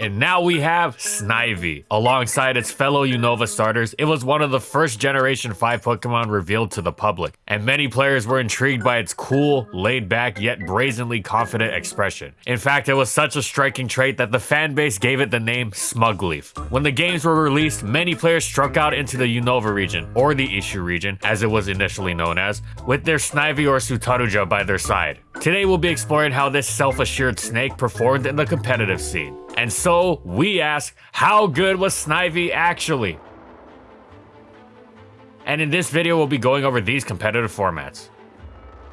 And now we have Snivy. Alongside its fellow Unova starters, it was one of the first Generation 5 Pokemon revealed to the public, and many players were intrigued by its cool, laid back, yet brazenly confident expression. In fact, it was such a striking trait that the fanbase gave it the name Smugleaf. When the games were released, many players struck out into the Unova region, or the Ishu region, as it was initially known as, with their Snivy or Sutaruja by their side. Today we'll be exploring how this self-assured snake performed in the competitive scene. And so, we ask, how good was Snivy actually? And in this video, we'll be going over these competitive formats.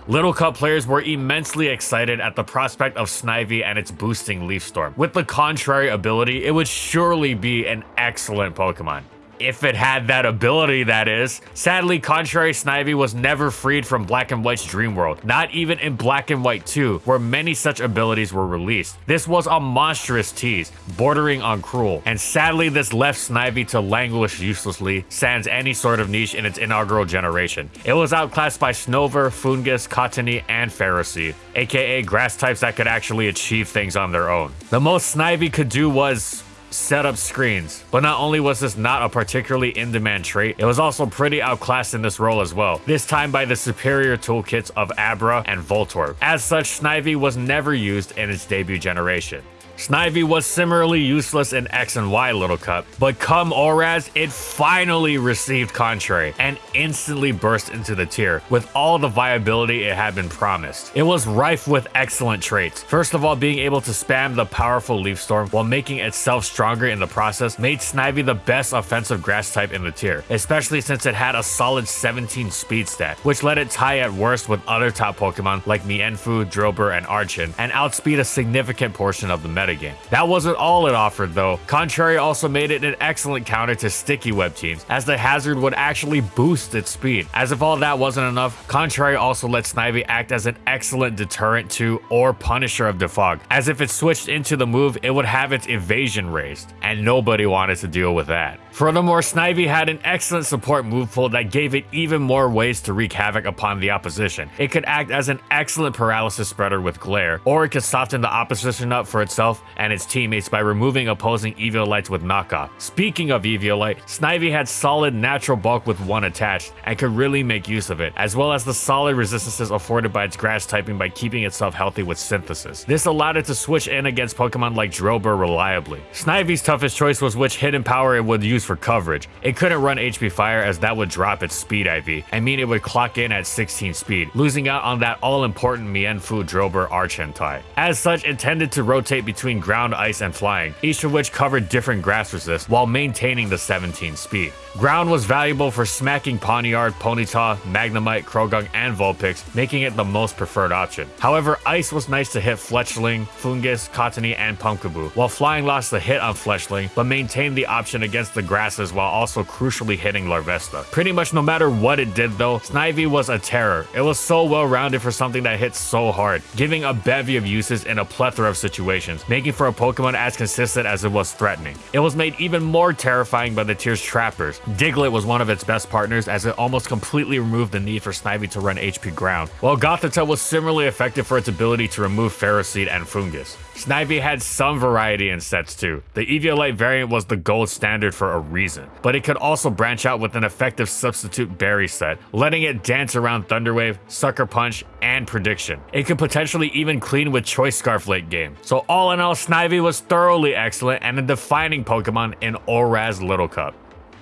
Little Cup players were immensely excited at the prospect of Snivy and its boosting Leaf Storm. With the contrary ability, it would surely be an excellent Pokemon if it had that ability, that is. Sadly, Contrary Snivy was never freed from Black and White's dream world, not even in Black and White 2, where many such abilities were released. This was a monstrous tease, bordering on cruel, and sadly this left Snivy to languish uselessly, sans any sort of niche in its inaugural generation. It was outclassed by Snover, Foongus, Cottonee, and Ferroseed, aka grass types that could actually achieve things on their own. The most Snivy could do was set up screens. But not only was this not a particularly in-demand trait, it was also pretty outclassed in this role as well, this time by the superior toolkits of Abra and Voltorb. As such, Snivy was never used in its debut generation. Snivy was similarly useless in X and Y Little Cup, but come ORAS, it finally received Contrary and instantly burst into the tier with all the viability it had been promised. It was rife with excellent traits. First of all, being able to spam the powerful Leaf Storm while making itself stronger in the process made Snivy the best offensive grass type in the tier, especially since it had a solid 17 speed stat, which let it tie at worst with other top Pokemon like Mienfoo, Drillbur, and Archen, and outspeed a significant portion of the meta metagame. That wasn't all it offered though. Contrary also made it an excellent counter to sticky web teams, as the hazard would actually boost its speed. As if all that wasn't enough, Contrary also let Snivy act as an excellent deterrent to or punisher of Defog, as if it switched into the move, it would have its evasion raised, and nobody wanted to deal with that. Furthermore, Snivy had an excellent support move pool that gave it even more ways to wreak havoc upon the opposition. It could act as an excellent paralysis spreader with Glare, or it could soften the opposition up for itself and its teammates by removing opposing Eviolites with knockoff. Speaking of Eviolite, Snivy had solid natural bulk with one attached and could really make use of it, as well as the solid resistances afforded by its grass typing by keeping itself healthy with synthesis. This allowed it to switch in against Pokemon like Drillbur reliably. Snivy's toughest choice was which hidden power it would use for coverage. It couldn't run HP Fire as that would drop its speed IV, and mean it would clock in at 16 speed, losing out on that all-important Mienfoo Drillbur Archen tie. As such, it tended to rotate between between ground, ice, and flying, each of which covered different grass resists while maintaining the 17 speed. Ground was valuable for smacking Pawniard, Ponyta, Magnemite, Croagunk, and Vulpix, making it the most preferred option. However, Ice was nice to hit Fletchling, Foongus, Cottonee, and Pumpkaboo, while Flying lost the hit on Fletchling, but maintained the option against the grasses while also crucially hitting Larvesta. Pretty much no matter what it did though, Snivy was a terror. It was so well rounded for something that hits so hard, giving a bevy of uses in a plethora of situations, making for a Pokemon as consistent as it was threatening. It was made even more terrifying by the tier's trappers. Diglett was one of its best partners as it almost completely removed the need for Snivy to run HP ground, while Gothita was similarly effective for its ability to remove Ferroseed and Foongus. Snivy had some variety in sets too. The Eviolite variant was the gold standard for a reason, but it could also branch out with an effective substitute berry set, letting it dance around Thunderwave, Sucker Punch, and Prediction. It could potentially even clean with Choice Scarf late game. So all in all, Snivy was thoroughly excellent and a defining Pokemon in ORAS Little Cup.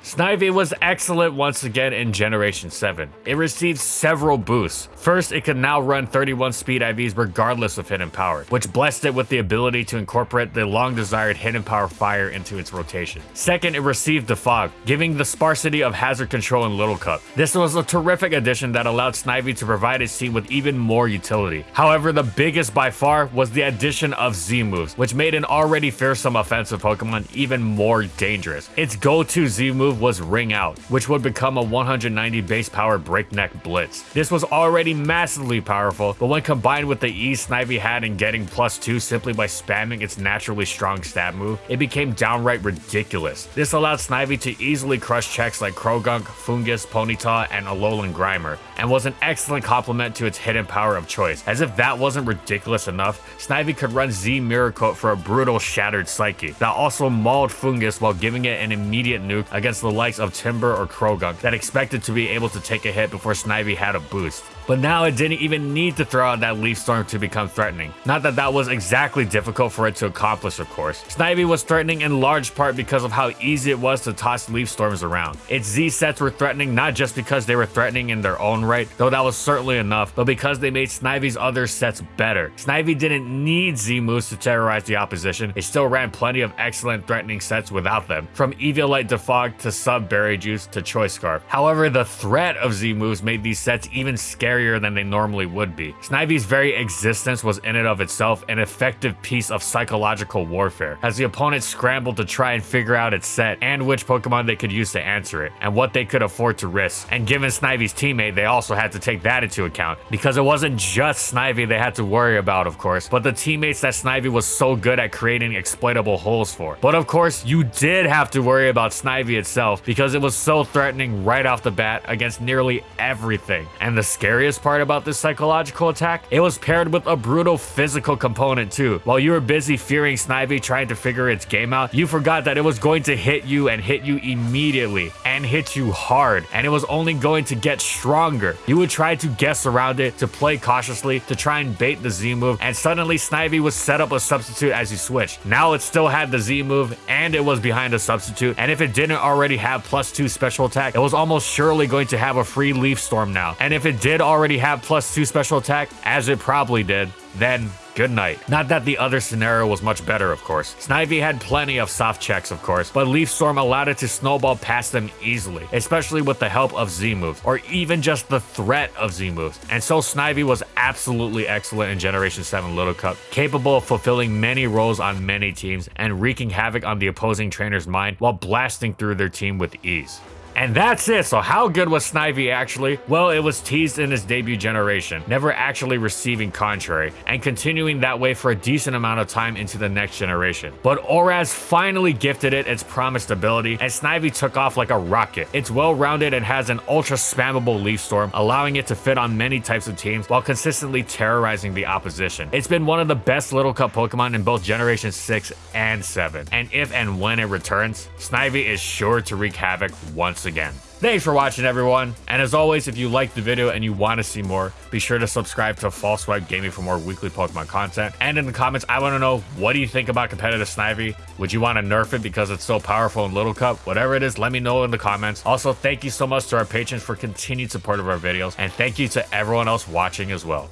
Snivy was excellent once again in Generation 7. It received several boosts. First, it could now run 31 speed IVs regardless of hidden power, which blessed it with the ability to incorporate the long-desired hidden power fire into its rotation. Second, it received Defog, giving the sparsity of hazard control in Little Cup. This was a terrific addition that allowed Snivy to provide its team with even more utility. However, the biggest by far was the addition of Z moves, which made an already fearsome offensive Pokemon even more dangerous. Its go-to Z move move was Ring Out, which would become a 190 base power breakneck blitz. This was already massively powerful, but when combined with the ease Snivy had in getting plus 2 simply by spamming its naturally strong stab move, it became downright ridiculous. This allowed Snivy to easily crush checks like Croagunk, Foongus, Ponyta, and Alolan Grimer, and was an excellent complement to its hidden power of choice. As if that wasn't ridiculous enough, Snivy could run Z Coat for a brutal Shattered Psyche that also mauled Foongus while giving it an immediate nuke against the likes of Timburr or Croagunk that expected to be able to take a hit before Snivy had a boost. But now it didn't even need to throw out that Leaf Storm to become threatening. Not that that was exactly difficult for it to accomplish, of course. Snivy was threatening in large part because of how easy it was to toss Leaf Storms around. Its Z sets were threatening not just because they were threatening in their own right, though that was certainly enough, but because they made Snivy's other sets better. Snivy didn't need Z moves to terrorize the opposition, it still ran plenty of excellent threatening sets without them, from Eviolite Defog to Sub Berry Juice to Choice Scarf. However, the threat of Z moves made these sets even scarier than they normally would be. Snivy's very existence was in and of itself an effective piece of psychological warfare, as the opponent scrambled to try and figure out its set and which Pokemon they could use to answer it, and what they could afford to risk. And given Snivy's teammate, they also had to take that into account, because it wasn't just Snivy they had to worry about, of course, but the teammates that Snivy was so good at creating exploitable holes for. But of course, you did have to worry about Snivy itself, because it was so threatening right off the bat against nearly everything. And the scariest part about this psychological attack? It was paired with a brutal physical component too. While you were busy fearing Snivy trying to figure its game out, you forgot that it was going to hit you and hit you immediately and hit you hard and it was only going to get stronger. You would try to guess around it, to play cautiously, to try and bait the Z move and suddenly Snivy was set up a substitute as you switched. Now it still had the Z move and it was behind a substitute and if it didn't already have plus 2 special attack, it was almost surely going to have a free Leaf Storm now. And if it did already already have plus two special attack, as it probably did, then good night. Not that the other scenario was much better, of course. Snivy had plenty of soft checks, of course, but Leaf Storm allowed it to snowball past them easily, especially with the help of Z moves, or even just the threat of Z moves. And so Snivy was absolutely excellent in Generation 7 Little Cup, capable of fulfilling many roles on many teams and wreaking havoc on the opposing trainer's mind while blasting through their team with ease. And that's it. So how good was Snivy actually? Well, it was teased in its debut generation, never actually receiving Contrary, and continuing that way for a decent amount of time into the next generation. But ORAS finally gifted it its promised ability, and Snivy took off like a rocket. It's well-rounded and has an ultra spammable Leaf Storm, allowing it to fit on many types of teams while consistently terrorizing the opposition. It's been one of the best Little Cup Pokemon in both Generation 6 and 7, and if and when it returns, Snivy is sure to wreak havoc once again. Thanks for watching, everyone. And as always, if you liked the video and you want to see more, be sure to subscribe to False Swipe Gaming for more weekly Pokemon content. And in the comments, I want to know, what do you think about competitive Snivy? Would you want to nerf it because it's so powerful in Little Cup? Whatever it is, let me know in the comments. Also, thank you so much to our patrons for continued support of our videos. And thank you to everyone else watching as well.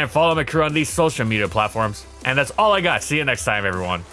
And follow my crew on these social media platforms. And that's all I got. See you next time, everyone.